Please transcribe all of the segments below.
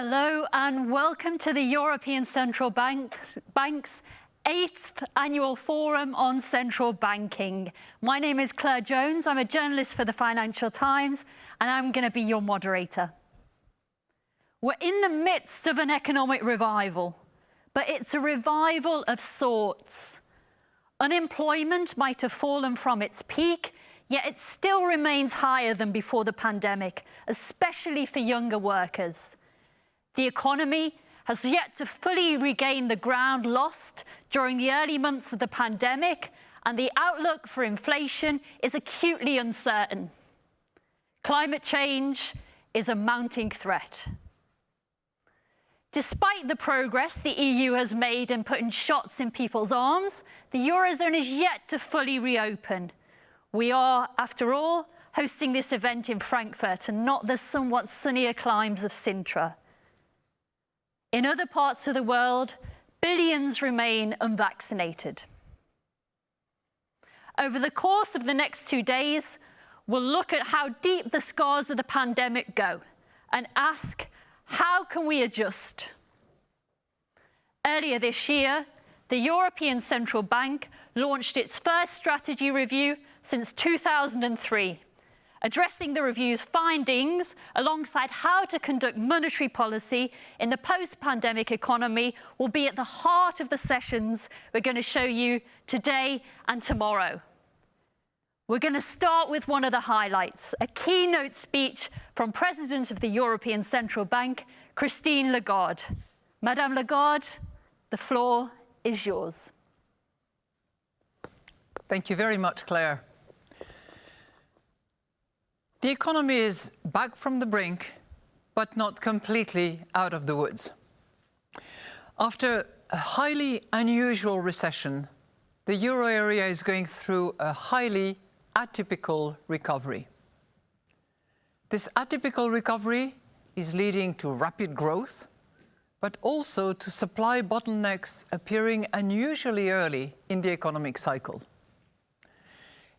Hello and welcome to the European Central Bank's, eighth annual forum on central banking. My name is Claire Jones. I'm a journalist for the Financial Times and I'm going to be your moderator. We're in the midst of an economic revival, but it's a revival of sorts. Unemployment might have fallen from its peak, yet it still remains higher than before the pandemic, especially for younger workers. The economy has yet to fully regain the ground lost during the early months of the pandemic, and the outlook for inflation is acutely uncertain. Climate change is a mounting threat. Despite the progress the EU has made in putting shots in people's arms, the Eurozone is yet to fully reopen. We are, after all, hosting this event in Frankfurt and not the somewhat sunnier climes of Sintra. In other parts of the world, billions remain unvaccinated. Over the course of the next two days, we'll look at how deep the scars of the pandemic go and ask how can we adjust? Earlier this year, the European Central Bank launched its first strategy review since 2003, addressing the review's findings alongside how to conduct monetary policy in the post-pandemic economy will be at the heart of the sessions we're going to show you today and tomorrow. We're going to start with one of the highlights, a keynote speech from President of the European Central Bank, Christine Lagarde. Madame Lagarde, the floor is yours. Thank you very much, Claire. The economy is back from the brink, but not completely out of the woods. After a highly unusual recession, the euro area is going through a highly atypical recovery. This atypical recovery is leading to rapid growth, but also to supply bottlenecks appearing unusually early in the economic cycle.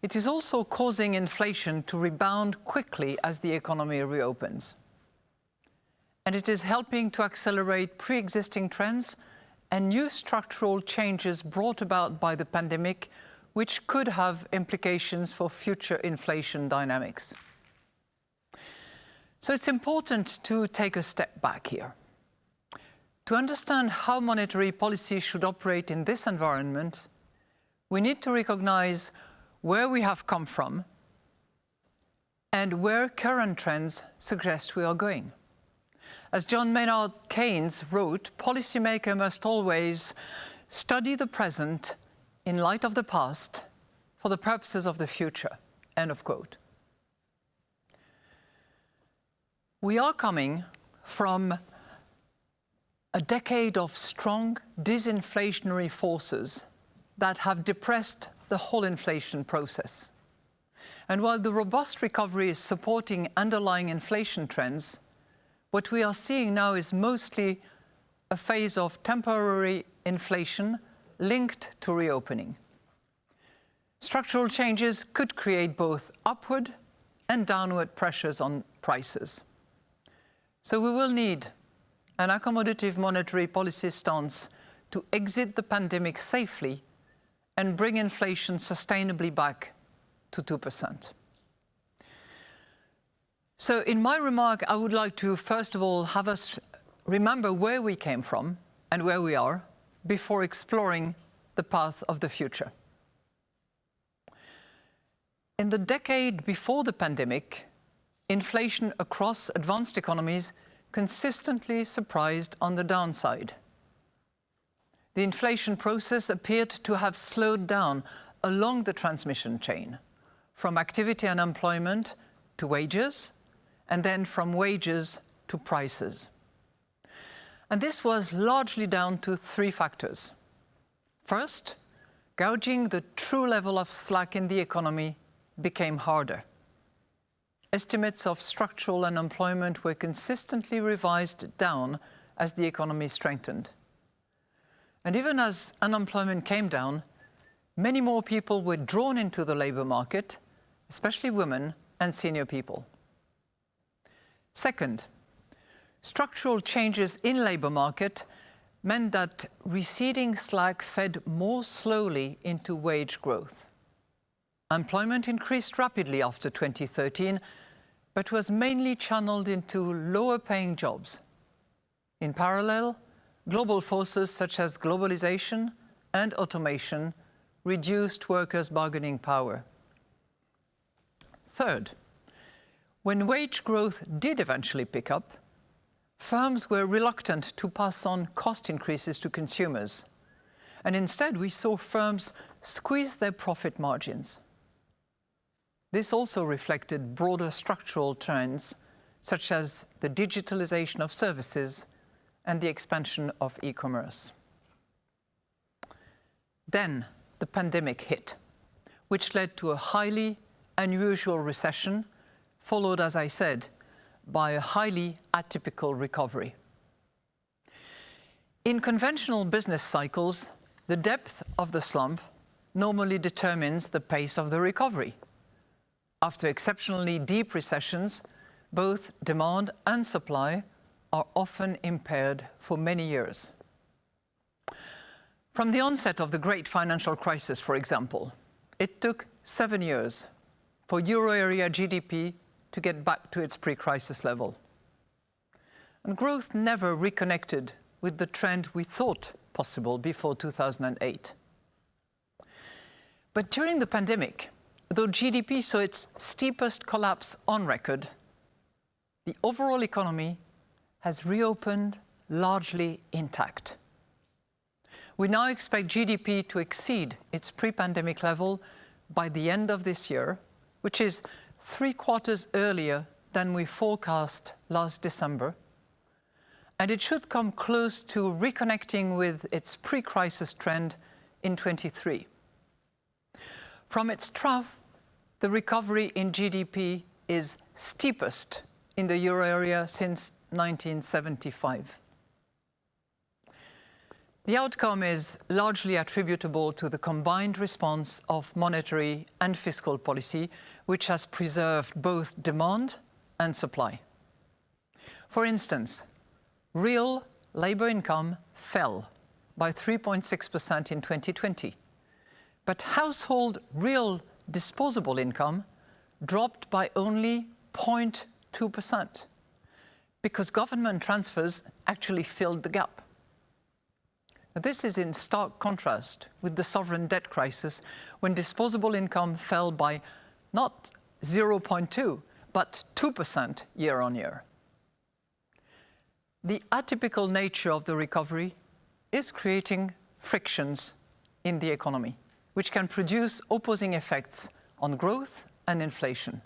It is also causing inflation to rebound quickly as the economy reopens. And it is helping to accelerate pre-existing trends and new structural changes brought about by the pandemic which could have implications for future inflation dynamics. So it's important to take a step back here. To understand how monetary policy should operate in this environment, we need to recognize where we have come from and where current trends suggest we are going. As John Maynard Keynes wrote, policymakers must always study the present in light of the past for the purposes of the future. End of quote. We are coming from a decade of strong disinflationary forces that have depressed the whole inflation process. And while the robust recovery is supporting underlying inflation trends, what we are seeing now is mostly a phase of temporary inflation linked to reopening. Structural changes could create both upward and downward pressures on prices. So we will need an accommodative monetary policy stance to exit the pandemic safely and bring inflation sustainably back to 2%. So in my remark, I would like to first of all have us remember where we came from and where we are before exploring the path of the future. In the decade before the pandemic, inflation across advanced economies consistently surprised on the downside. The inflation process appeared to have slowed down along the transmission chain, from activity and employment to wages, and then from wages to prices. And this was largely down to three factors. First, gouging the true level of slack in the economy became harder. Estimates of structural unemployment were consistently revised down as the economy strengthened. And even as unemployment came down, many more people were drawn into the labour market, especially women and senior people. Second, Structural changes in labour market meant that receding slack fed more slowly into wage growth. Employment increased rapidly after 2013, but was mainly channeled into lower paying jobs. In parallel, global forces such as globalization and automation reduced workers' bargaining power. Third, when wage growth did eventually pick up, firms were reluctant to pass on cost increases to consumers. And instead, we saw firms squeeze their profit margins. This also reflected broader structural trends, such as the digitalization of services and the expansion of e-commerce. Then the pandemic hit, which led to a highly unusual recession, followed, as I said, by a highly atypical recovery. In conventional business cycles, the depth of the slump normally determines the pace of the recovery. After exceptionally deep recessions, both demand and supply are often impaired for many years. From the onset of the great financial crisis, for example, it took seven years for euro area GDP to get back to its pre-crisis level. And growth never reconnected with the trend we thought possible before 2008. But during the pandemic, though GDP saw its steepest collapse on record, the overall economy has reopened largely intact. We now expect GDP to exceed its pre-pandemic level by the end of this year, which is three quarters earlier than we forecast last December, and it should come close to reconnecting with its pre-crisis trend in 23. From its trough, the recovery in GDP is steepest in the euro area since 1975. The outcome is largely attributable to the combined response of monetary and fiscal policy, which has preserved both demand and supply. For instance, real labour income fell by 3.6% in 2020, but household real disposable income dropped by only 0.2% because government transfers actually filled the gap. This is in stark contrast with the sovereign debt crisis when disposable income fell by not 0.2, but 2% year on year. The atypical nature of the recovery is creating frictions in the economy, which can produce opposing effects on growth and inflation.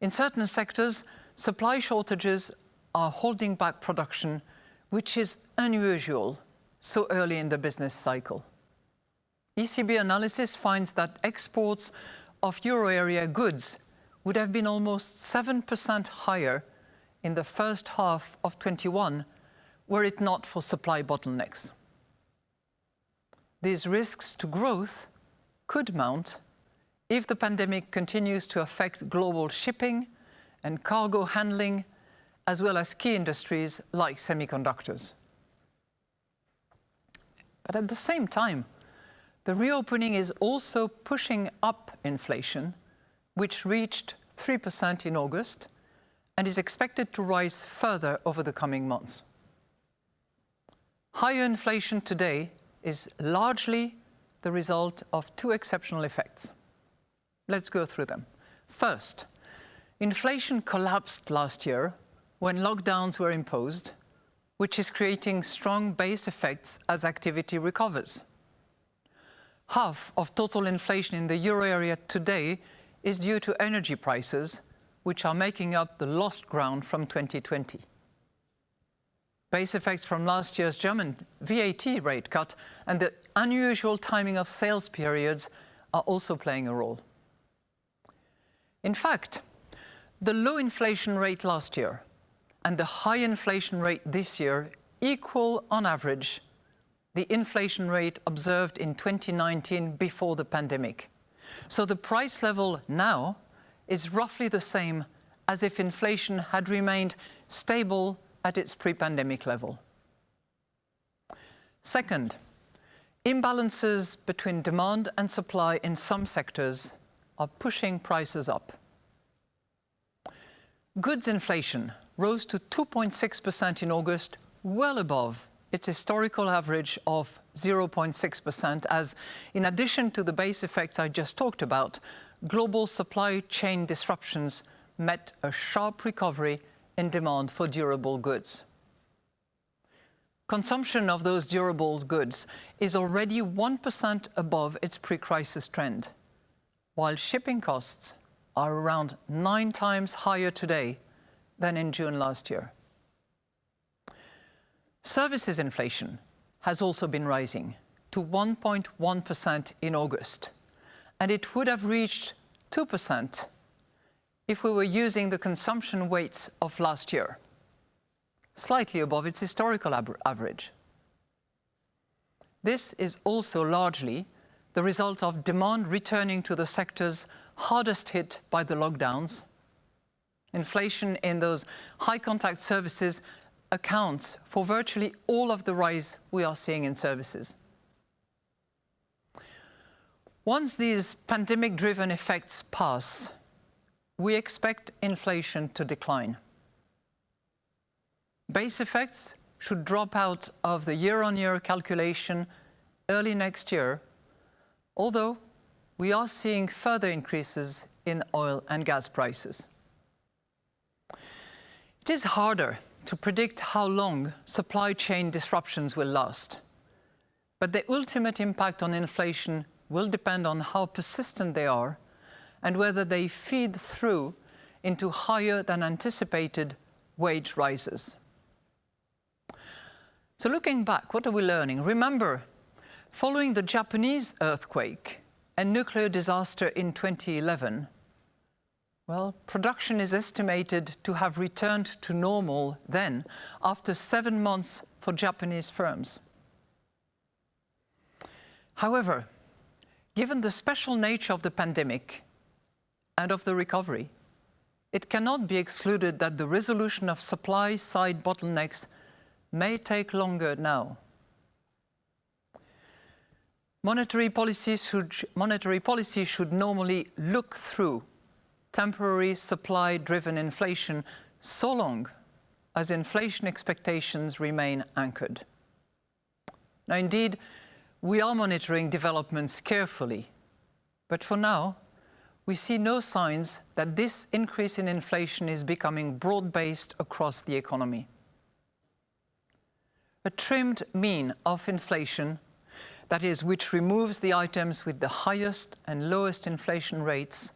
In certain sectors, supply shortages are holding back production, which is unusual so early in the business cycle. ECB analysis finds that exports of euro area goods would have been almost 7% higher in the first half of 21 were it not for supply bottlenecks. These risks to growth could mount if the pandemic continues to affect global shipping and cargo handling, as well as key industries like semiconductors. But at the same time, the reopening is also pushing up inflation, which reached 3% in August and is expected to rise further over the coming months. Higher inflation today is largely the result of two exceptional effects. Let's go through them. First, Inflation collapsed last year when lockdowns were imposed, which is creating strong base effects as activity recovers. Half of total inflation in the euro area today is due to energy prices, which are making up the lost ground from 2020. Base effects from last year's German VAT rate cut and the unusual timing of sales periods are also playing a role. In fact, the low inflation rate last year and the high inflation rate this year equal on average the inflation rate observed in 2019 before the pandemic. So the price level now is roughly the same as if inflation had remained stable at its pre-pandemic level. Second, imbalances between demand and supply in some sectors are pushing prices up. Goods inflation rose to 2.6% in August, well above its historical average of 0.6% as, in addition to the base effects I just talked about, global supply chain disruptions met a sharp recovery in demand for durable goods. Consumption of those durable goods is already 1% above its pre-crisis trend, while shipping costs are around nine times higher today than in June last year. Services inflation has also been rising to 1.1% in August, and it would have reached 2% if we were using the consumption weights of last year, slightly above its historical average. This is also largely the result of demand returning to the sectors hardest hit by the lockdowns. Inflation in those high contact services accounts for virtually all of the rise we are seeing in services. Once these pandemic-driven effects pass, we expect inflation to decline. Base effects should drop out of the year-on-year calculation early next year, although we are seeing further increases in oil and gas prices. It is harder to predict how long supply chain disruptions will last, but the ultimate impact on inflation will depend on how persistent they are and whether they feed through into higher than anticipated wage rises. So looking back, what are we learning? Remember, following the Japanese earthquake and nuclear disaster in 2011, well, production is estimated to have returned to normal then, after seven months for Japanese firms. However, given the special nature of the pandemic and of the recovery, it cannot be excluded that the resolution of supply-side bottlenecks may take longer now. Monetary policy, should, monetary policy should normally look through temporary supply-driven inflation so long as inflation expectations remain anchored. Now, indeed, we are monitoring developments carefully, but for now, we see no signs that this increase in inflation is becoming broad-based across the economy. A trimmed mean of inflation, that is, which removes the items with the highest and lowest inflation rates,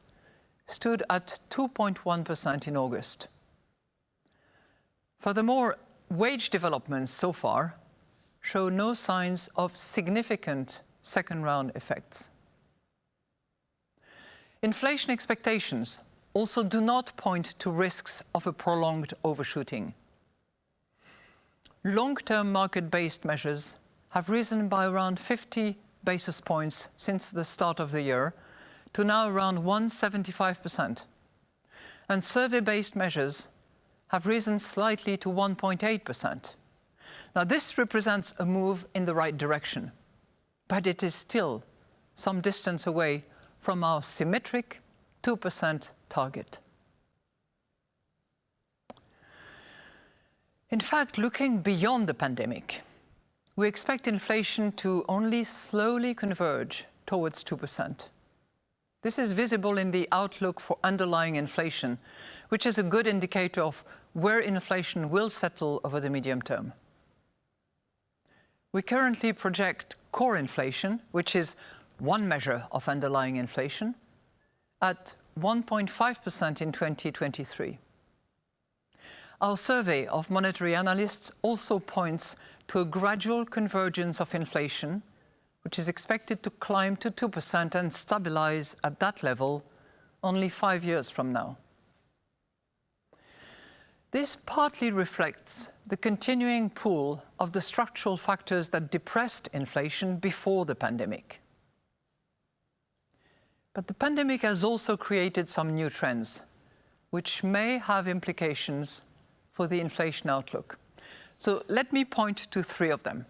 stood at 2.1% in August. Furthermore, wage developments so far show no signs of significant second-round effects. Inflation expectations also do not point to risks of a prolonged overshooting. Long-term market-based measures have risen by around 50 basis points since the start of the year to now around 175%. And survey-based measures have risen slightly to 1.8%. Now this represents a move in the right direction, but it is still some distance away from our symmetric 2% target. In fact, looking beyond the pandemic, we expect inflation to only slowly converge towards 2%. This is visible in the outlook for underlying inflation, which is a good indicator of where inflation will settle over the medium term. We currently project core inflation, which is one measure of underlying inflation, at 1.5% in 2023. Our survey of monetary analysts also points to a gradual convergence of inflation, which is expected to climb to 2% and stabilize at that level only five years from now. This partly reflects the continuing pull of the structural factors that depressed inflation before the pandemic. But the pandemic has also created some new trends, which may have implications for the inflation outlook. So let me point to three of them.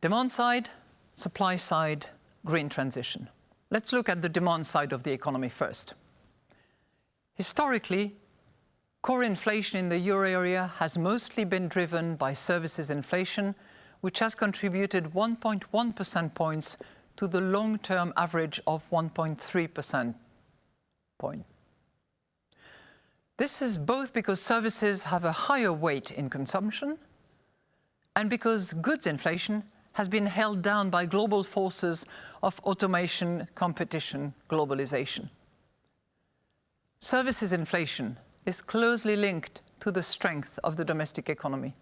Demand side, supply side, green transition. Let's look at the demand side of the economy first. Historically, core inflation in the euro area has mostly been driven by services inflation, which has contributed 1.1 percent points to the long-term average of 1.3 percent point. This is both because services have a higher weight in consumption and because goods inflation has been held down by global forces of automation, competition, globalization. Services inflation is closely linked to the strength of the domestic economy.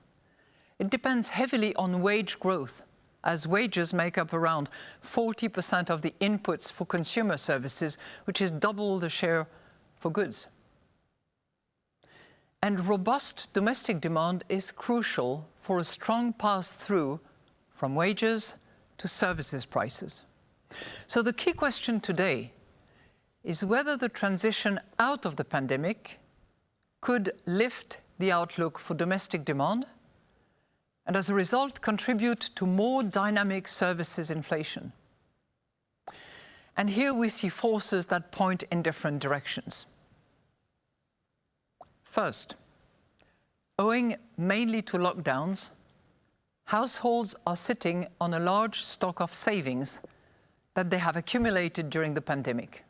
It depends heavily on wage growth, as wages make up around 40% of the inputs for consumer services, which is double the share for goods. And robust domestic demand is crucial for a strong pass-through from wages to services prices. So the key question today is whether the transition out of the pandemic could lift the outlook for domestic demand and as a result contribute to more dynamic services inflation. And here we see forces that point in different directions. First, owing mainly to lockdowns, households are sitting on a large stock of savings that they have accumulated during the pandemic.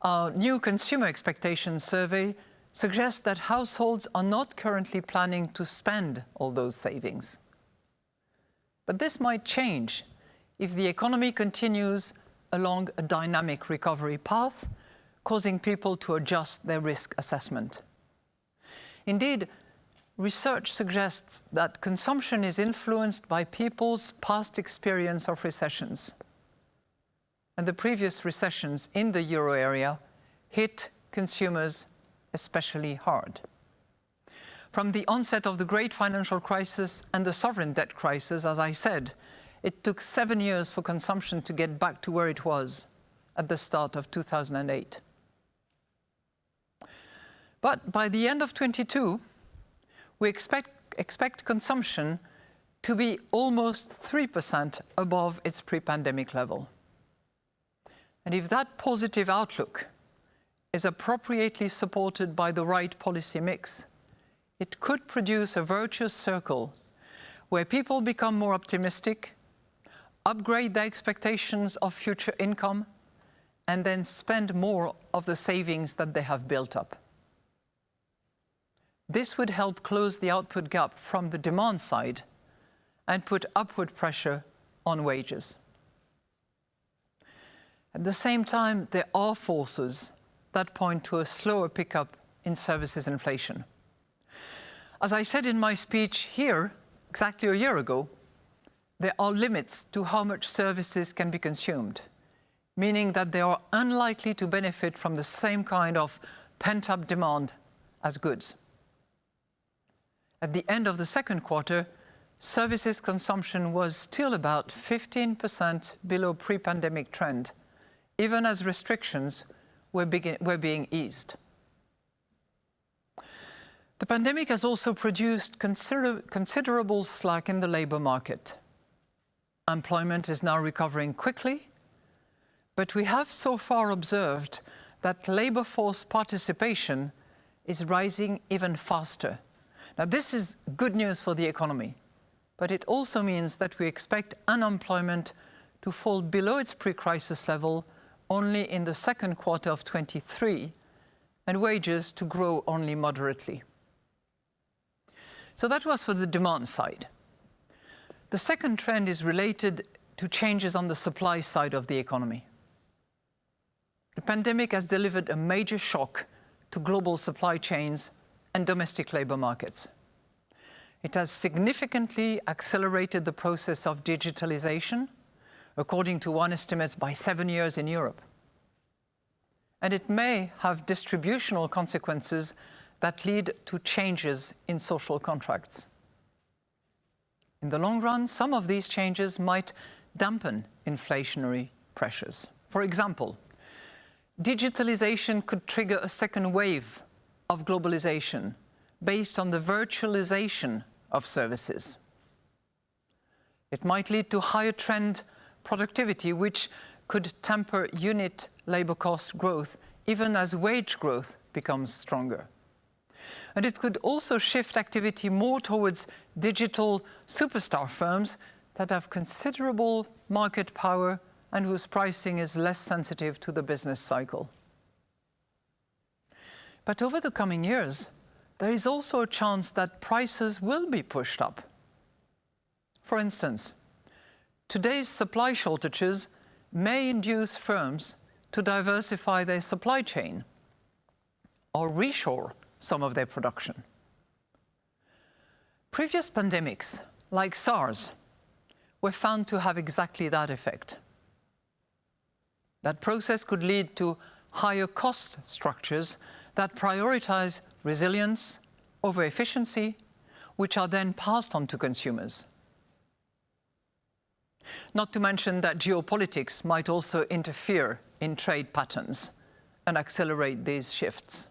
Our new consumer expectations survey suggests that households are not currently planning to spend all those savings. But this might change if the economy continues along a dynamic recovery path causing people to adjust their risk assessment. Indeed, research suggests that consumption is influenced by people's past experience of recessions. And the previous recessions in the euro area hit consumers especially hard. From the onset of the great financial crisis and the sovereign debt crisis, as I said, it took seven years for consumption to get back to where it was at the start of 2008. But by the end of 22, we expect, expect consumption to be almost 3% above its pre-pandemic level. And if that positive outlook is appropriately supported by the right policy mix, it could produce a virtuous circle where people become more optimistic, upgrade their expectations of future income, and then spend more of the savings that they have built up. This would help close the output gap from the demand side and put upward pressure on wages. At the same time, there are forces that point to a slower pickup in services inflation. As I said in my speech here, exactly a year ago, there are limits to how much services can be consumed, meaning that they are unlikely to benefit from the same kind of pent-up demand as goods. At the end of the second quarter, services consumption was still about 15% below pre-pandemic trend, even as restrictions were, were being eased. The pandemic has also produced consider considerable slack in the labour market. Employment is now recovering quickly, but we have so far observed that labour force participation is rising even faster now, this is good news for the economy, but it also means that we expect unemployment to fall below its pre-crisis level only in the second quarter of 23 and wages to grow only moderately. So that was for the demand side. The second trend is related to changes on the supply side of the economy. The pandemic has delivered a major shock to global supply chains and domestic labour markets. It has significantly accelerated the process of digitalization, according to one estimate by seven years in Europe. And it may have distributional consequences that lead to changes in social contracts. In the long run, some of these changes might dampen inflationary pressures. For example, digitalization could trigger a second wave of globalization based on the virtualization of services. It might lead to higher trend productivity, which could temper unit labor cost growth even as wage growth becomes stronger. And it could also shift activity more towards digital superstar firms that have considerable market power and whose pricing is less sensitive to the business cycle. But over the coming years, there is also a chance that prices will be pushed up. For instance, today's supply shortages may induce firms to diversify their supply chain or reshore some of their production. Previous pandemics, like SARS, were found to have exactly that effect. That process could lead to higher cost structures that prioritize resilience over efficiency, which are then passed on to consumers. Not to mention that geopolitics might also interfere in trade patterns and accelerate these shifts.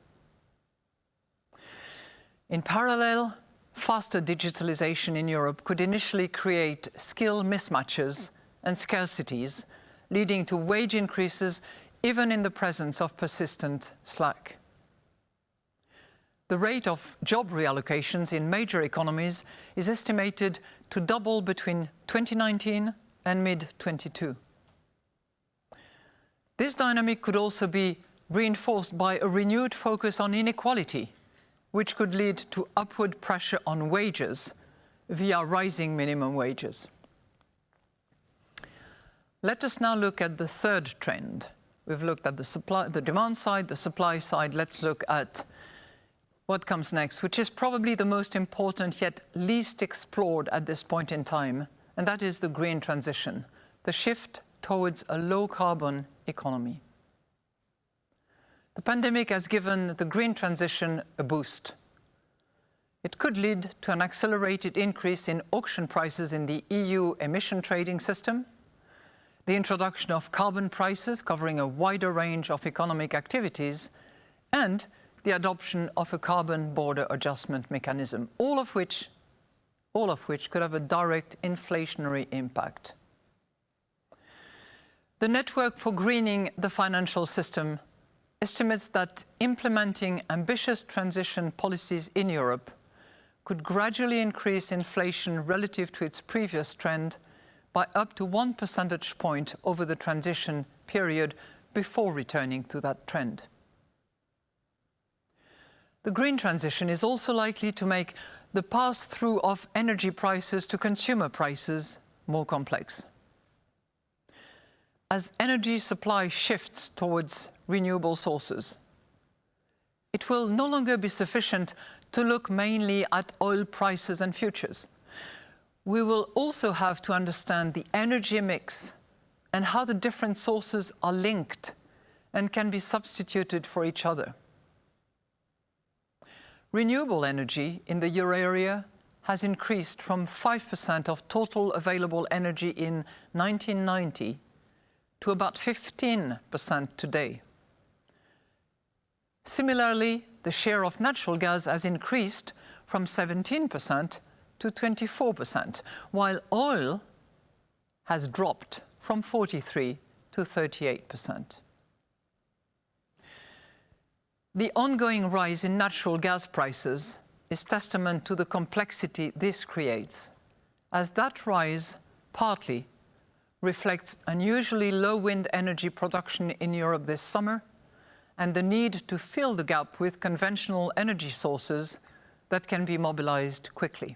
In parallel, faster digitalization in Europe could initially create skill mismatches and scarcities, leading to wage increases even in the presence of persistent slack. The rate of job reallocations in major economies is estimated to double between 2019 and mid-22. This dynamic could also be reinforced by a renewed focus on inequality which could lead to upward pressure on wages via rising minimum wages. Let us now look at the third trend. We've looked at the, supply, the demand side, the supply side. Let's look at what comes next, which is probably the most important yet least explored at this point in time, and that is the green transition, the shift towards a low-carbon economy. The pandemic has given the green transition a boost. It could lead to an accelerated increase in auction prices in the EU emission trading system, the introduction of carbon prices covering a wider range of economic activities, and the adoption of a carbon border adjustment mechanism, all of which, all of which could have a direct inflationary impact. The Network for Greening the Financial System estimates that implementing ambitious transition policies in Europe could gradually increase inflation relative to its previous trend by up to one percentage point over the transition period before returning to that trend. The green transition is also likely to make the pass-through of energy prices to consumer prices more complex. As energy supply shifts towards renewable sources. It will no longer be sufficient to look mainly at oil prices and futures. We will also have to understand the energy mix and how the different sources are linked and can be substituted for each other. Renewable energy in the euro area has increased from 5% of total available energy in 1990 to about 15% today. Similarly, the share of natural gas has increased from 17% to 24%, while oil has dropped from 43 to 38%. The ongoing rise in natural gas prices is testament to the complexity this creates, as that rise partly reflects unusually low wind energy production in Europe this summer and the need to fill the gap with conventional energy sources that can be mobilized quickly.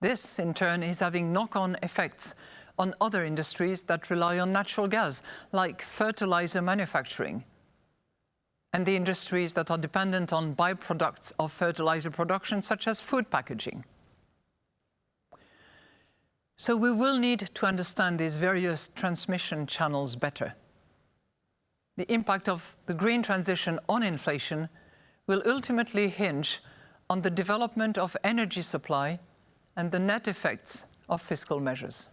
This, in turn, is having knock-on effects on other industries that rely on natural gas, like fertilizer manufacturing, and the industries that are dependent on byproducts of fertilizer production, such as food packaging. So we will need to understand these various transmission channels better the impact of the green transition on inflation will ultimately hinge on the development of energy supply and the net effects of fiscal measures.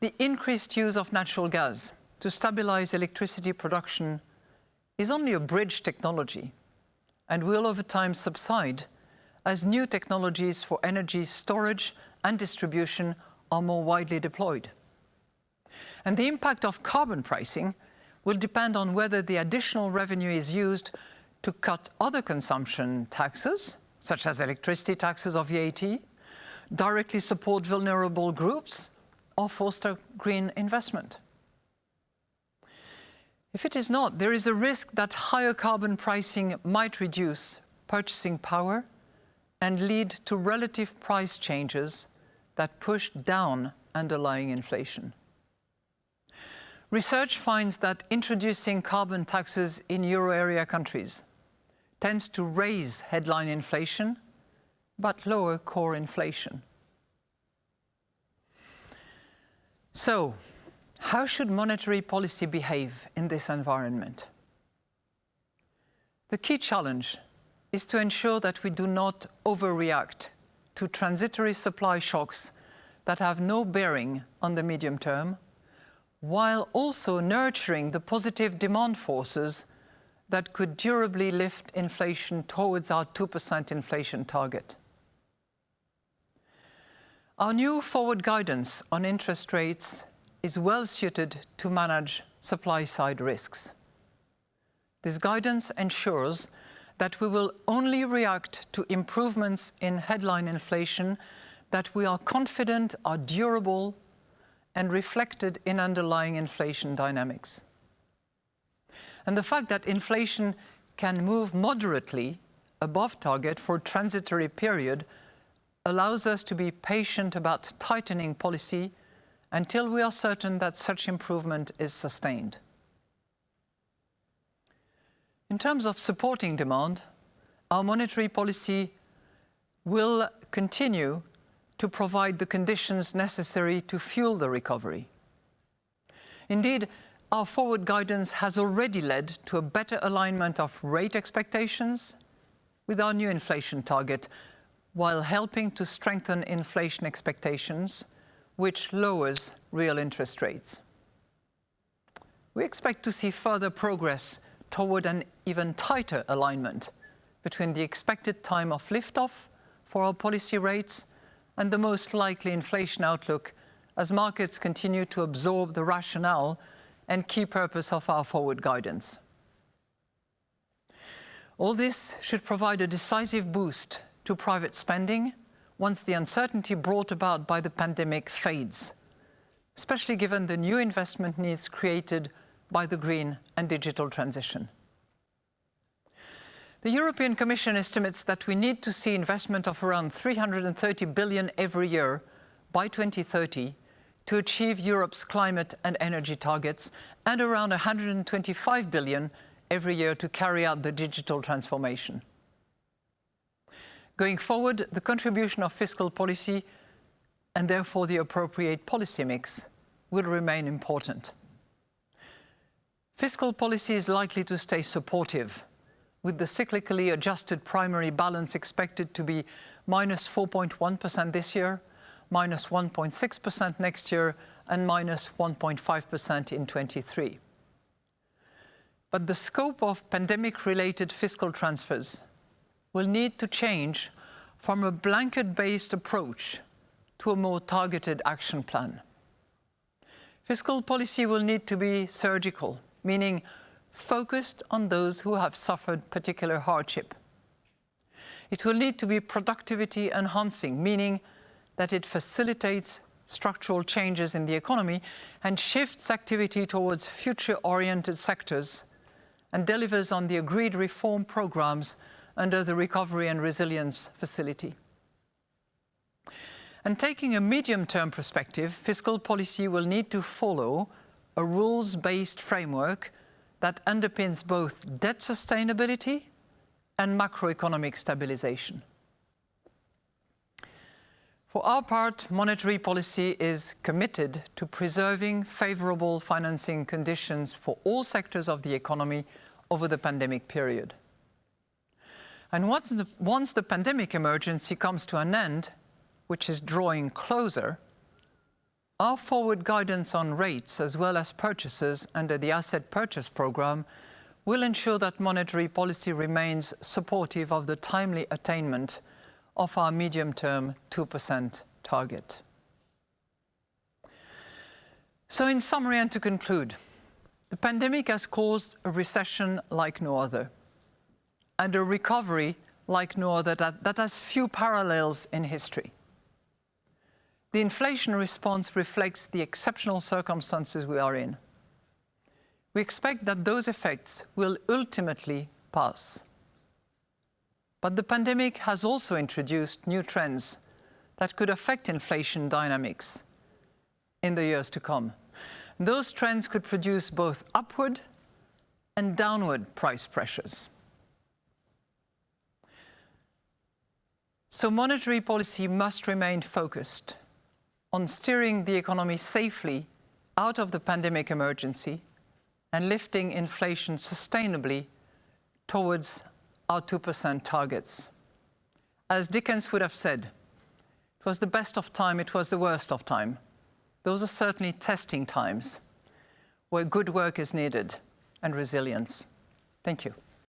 The increased use of natural gas to stabilize electricity production is only a bridge technology and will over time subside as new technologies for energy storage and distribution are more widely deployed. And the impact of carbon pricing will depend on whether the additional revenue is used to cut other consumption taxes, such as electricity taxes or VAT, directly support vulnerable groups, or foster green investment. If it is not, there is a risk that higher carbon pricing might reduce purchasing power and lead to relative price changes that push down underlying inflation. Research finds that introducing carbon taxes in euro area countries tends to raise headline inflation but lower core inflation. So, how should monetary policy behave in this environment? The key challenge is to ensure that we do not overreact to transitory supply shocks that have no bearing on the medium term, while also nurturing the positive demand forces that could durably lift inflation towards our 2% inflation target. Our new forward guidance on interest rates is well suited to manage supply-side risks. This guidance ensures that we will only react to improvements in headline inflation that we are confident are durable and reflected in underlying inflation dynamics. And the fact that inflation can move moderately above target for a transitory period allows us to be patient about tightening policy until we are certain that such improvement is sustained. In terms of supporting demand, our monetary policy will continue to provide the conditions necessary to fuel the recovery. Indeed, our forward guidance has already led to a better alignment of rate expectations with our new inflation target, while helping to strengthen inflation expectations, which lowers real interest rates. We expect to see further progress toward an even tighter alignment between the expected time of liftoff for our policy rates and the most likely inflation outlook as markets continue to absorb the rationale and key purpose of our forward guidance. All this should provide a decisive boost to private spending once the uncertainty brought about by the pandemic fades, especially given the new investment needs created by the green and digital transition. The European Commission estimates that we need to see investment of around 330 billion every year by 2030 to achieve Europe's climate and energy targets and around 125 billion every year to carry out the digital transformation. Going forward, the contribution of fiscal policy and therefore the appropriate policy mix will remain important. Fiscal policy is likely to stay supportive with the cyclically adjusted primary balance expected to be minus 4.1 this year, minus 1.6% next year, and minus 1.5% in 23. But the scope of pandemic-related fiscal transfers will need to change from a blanket-based approach to a more targeted action plan. Fiscal policy will need to be surgical, meaning focused on those who have suffered particular hardship. It will need to be productivity enhancing, meaning that it facilitates structural changes in the economy and shifts activity towards future-oriented sectors and delivers on the agreed reform programs under the Recovery and Resilience Facility. And taking a medium-term perspective, fiscal policy will need to follow a rules-based framework that underpins both debt sustainability and macroeconomic stabilization. For our part, monetary policy is committed to preserving favorable financing conditions for all sectors of the economy over the pandemic period. And once the, once the pandemic emergency comes to an end, which is drawing closer, Our forward guidance on rates as well as purchases under the asset purchase programme will ensure that monetary policy remains supportive of the timely attainment of our medium-term 2% target. So in summary and to conclude, the pandemic has caused a recession like no other and a recovery like no other that, that has few parallels in history. The inflation response reflects the exceptional circumstances we are in. We expect that those effects will ultimately pass. But the pandemic has also introduced new trends that could affect inflation dynamics in the years to come. Those trends could produce both upward and downward price pressures. So monetary policy must remain focused on steering the economy safely out of the pandemic emergency and lifting inflation sustainably towards our 2% targets. As Dickens would have said, it was the best of time, it was the worst of time. Those are certainly testing times where good work is needed and resilience. Thank you.